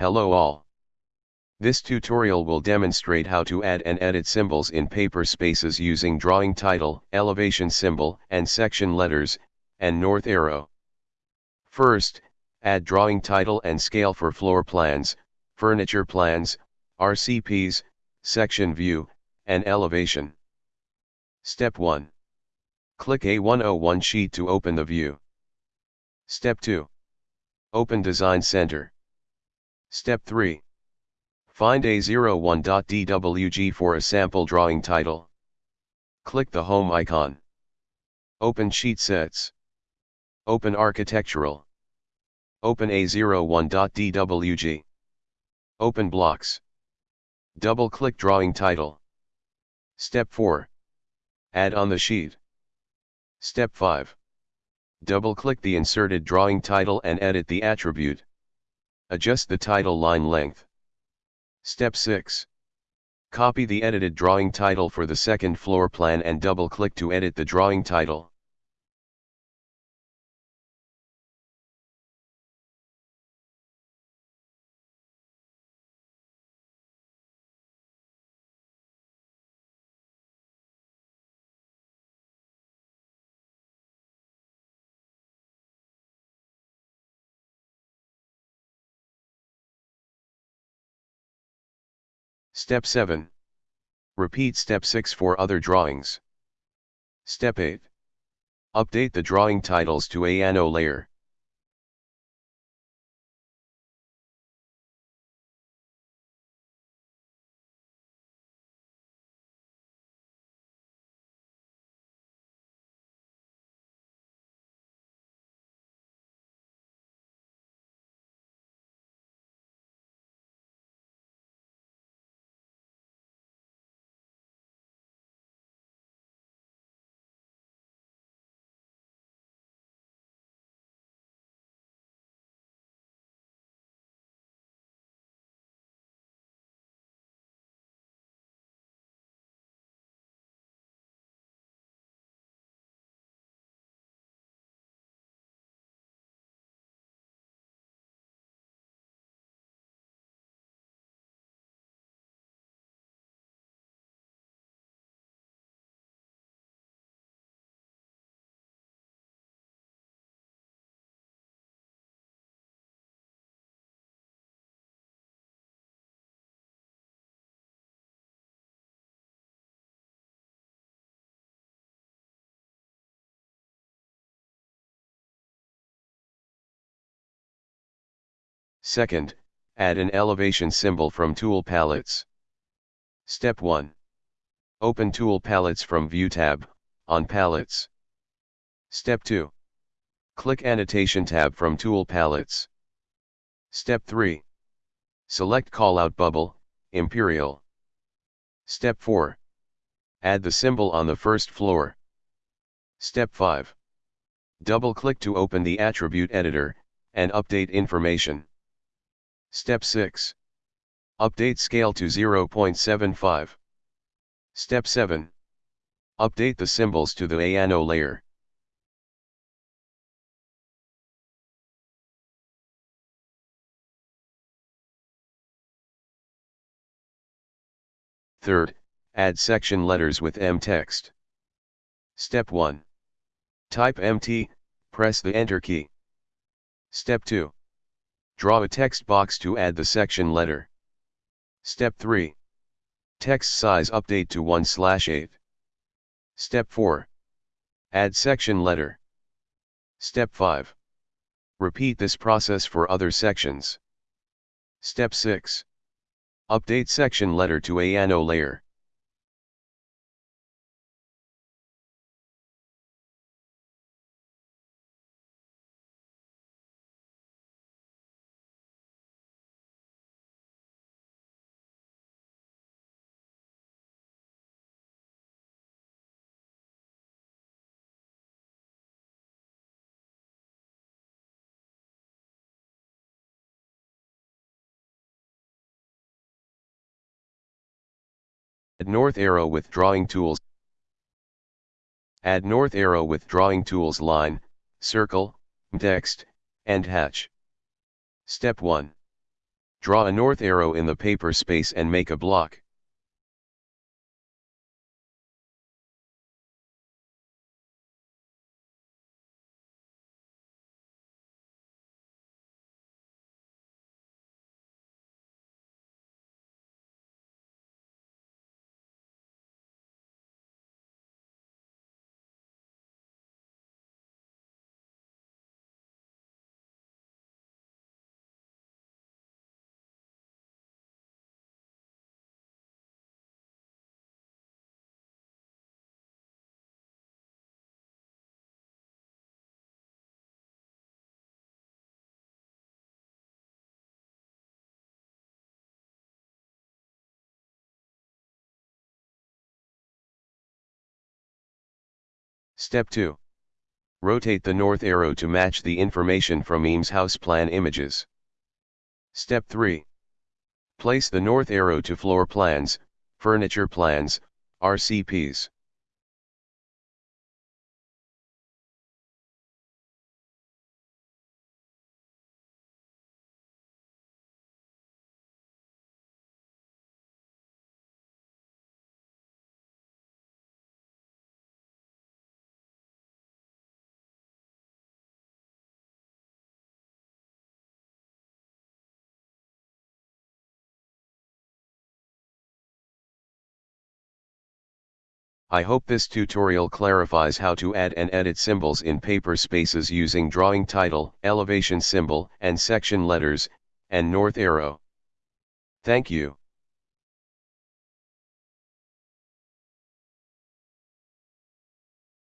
Hello all. This tutorial will demonstrate how to add and edit symbols in paper spaces using drawing title, elevation symbol, and section letters, and north arrow. First, add drawing title and scale for floor plans, furniture plans, RCPs, section view, and elevation. Step 1. Click A101 sheet to open the view. Step 2. Open Design Center. Step 3. Find A01.dwg for a sample drawing title. Click the Home icon. Open Sheet Sets. Open Architectural. Open A01.dwg. Open Blocks. Double-click Drawing Title. Step 4. Add on the sheet. Step 5. Double-click the inserted drawing title and edit the attribute. Adjust the title line length. Step 6. Copy the edited drawing title for the second floor plan and double-click to edit the drawing title. Step 7. Repeat step 6 for other drawings. Step 8. Update the drawing titles to ANO layer. Second, add an elevation symbol from tool palettes. Step 1. Open tool palettes from View tab, on Palettes. Step 2. Click Annotation tab from Tool Palettes. Step 3. Select Callout Bubble, Imperial. Step 4. Add the symbol on the first floor. Step 5. Double-click to open the Attribute Editor, and update information. Step 6. Update scale to 0.75. Step 7. Update the symbols to the ANO layer. Third, add section letters with M text. Step 1. Type MT, press the Enter key. Step 2. Draw a text box to add the section letter. Step 3. Text size update to 1 slash 8. Step 4. Add section letter. Step 5. Repeat this process for other sections. Step 6. Update section letter to a ANO layer. Add north arrow with drawing tools. Add north arrow with drawing tools line, circle, text, and hatch. Step 1. Draw a north arrow in the paper space and make a block. Step 2. Rotate the north arrow to match the information from Eames house plan images. Step 3. Place the north arrow to floor plans, furniture plans, RCPs. I hope this tutorial clarifies how to add and edit symbols in paper spaces using drawing title, elevation symbol, and section letters, and north arrow. Thank you.